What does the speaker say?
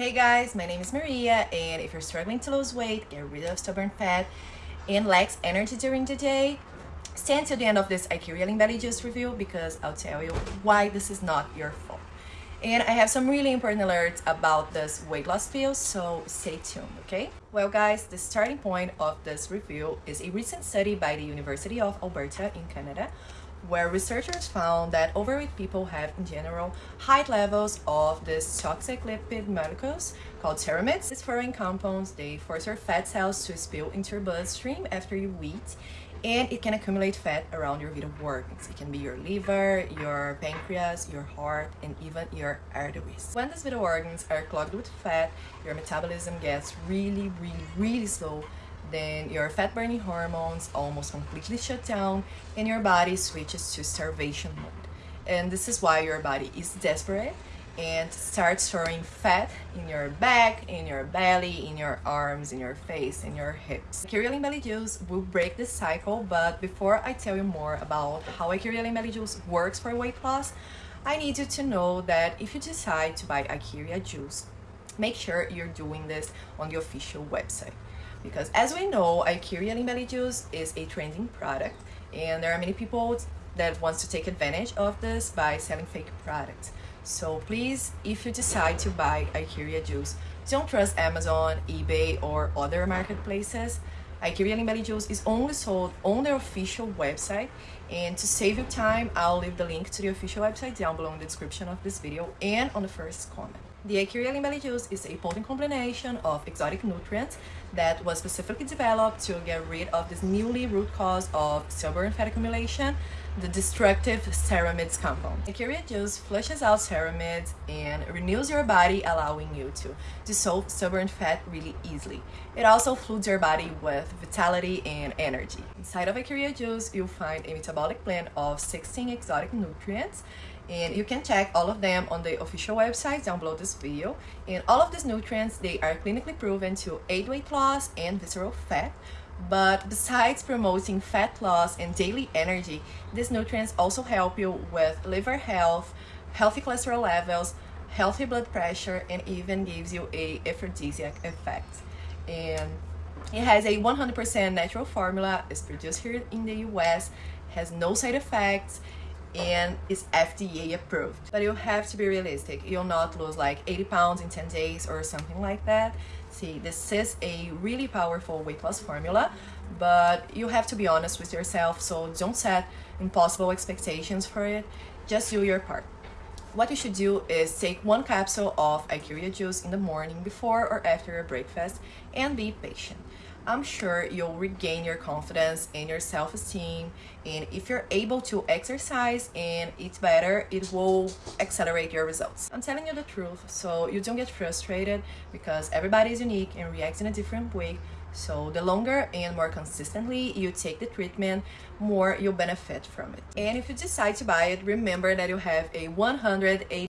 Hey guys, my name is Maria and if you're struggling to lose weight, get rid of stubborn fat and lacks energy during the day, stand to the end of this Ikaria Lean Belly Juice review because I'll tell you why this is not your fault. And I have some really important alerts about this weight loss pill, so stay tuned, okay? Well guys, the starting point of this review is a recent study by the University of Alberta in Canada where researchers found that overweight people have in general high levels of this toxic lipid molecules called ceramides. These foreign compounds, they force your fat cells to spill into your bloodstream after you eat and it can accumulate fat around your vital organs. It can be your liver, your pancreas, your heart, and even your arteries. When these vital organs are clogged with fat, your metabolism gets really, really, really slow then your fat burning hormones almost completely shut down and your body switches to starvation mode. And this is why your body is desperate and starts storing fat in your back, in your belly, in your arms, in your face, in your hips. Ikaria Lean Belly Juice will break this cycle, but before I tell you more about how Ikaria Lean Belly Juice works for weight loss, I need you to know that if you decide to buy a Ikaria Juice, make sure you're doing this on the official website because as we know Lean Belly Juice is a trending product and there are many people that wants to take advantage of this by selling fake products so please if you decide to buy Ikaria Juice don't trust Amazon, eBay or other marketplaces Lean Belly Juice is only sold on their official website and to save you time I'll leave the link to the official website down below in the description of this video and on the first comment. The Lean Belly Juice is a potent combination of exotic nutrients that was specifically developed to get rid of this newly root cause of stubborn fat accumulation, the destructive ceramides compound. Ikaria Juice flushes out ceramides and renews your body, allowing you to dissolve stubborn fat really easily. It also floods your body with vitality and energy. Inside of Ikaria Juice, you'll find a metabolic blend of 16 exotic nutrients and you can check all of them on the official website down below this video. And all of these nutrients they are clinically proven to aid weight loss and visceral fat. But besides promoting fat loss and daily energy these nutrients also help you with liver health healthy cholesterol levels healthy blood pressure and even gives you a aphrodisiac effect. And it has a 100% natural formula. It's produced here in the US has no side effects and is FDA approved. But you have to be realistic. You'll not lose like 80 pounds in 10 days or something like that. See, this is a really powerful weight loss formula, but you have to be honest with yourself, so don't set impossible expectations for it. Just do your part. What you should do is take one capsule of Ikaria juice in the morning before or after your breakfast and be patient. I'm sure you'll regain your confidence and your self-esteem and if you're able to exercise and eat better it will accelerate your results. I'm telling you the truth so you don't get frustrated because everybody is unique and reacts in a different way. So the longer and more consistently you take the treatment more you'll benefit from it. And if you decide to buy it remember that you have a 180